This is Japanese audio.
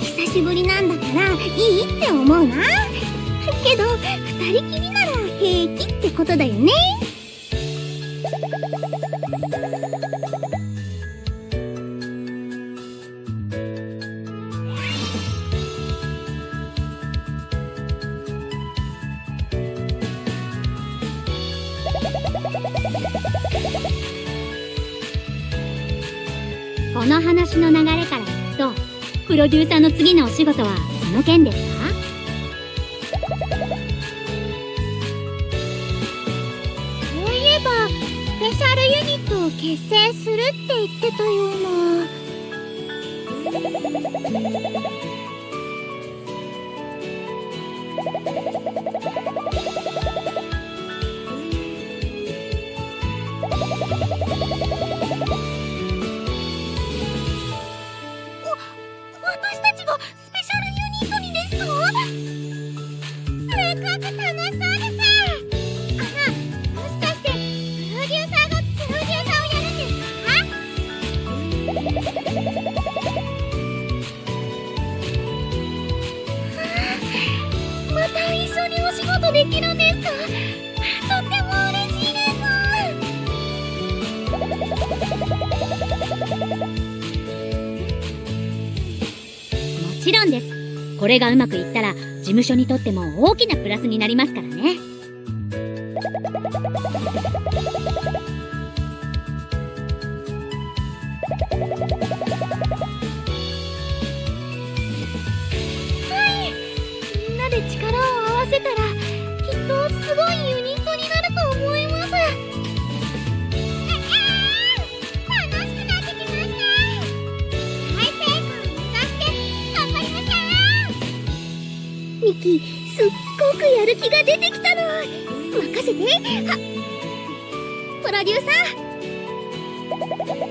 久しぶりなんだからいいって思うなけど二人きりなら平気ってことだよね。この話の流れプロデューサーの次のお仕事はその件です。かそういえばスペシャルユニットを結成するって言ってたような。ちろんです。これがうまくいったら事務所にとっても大きなプラスになりますからね。ミキすっごくやる気が出てきたの。任せて。はプロデューサー。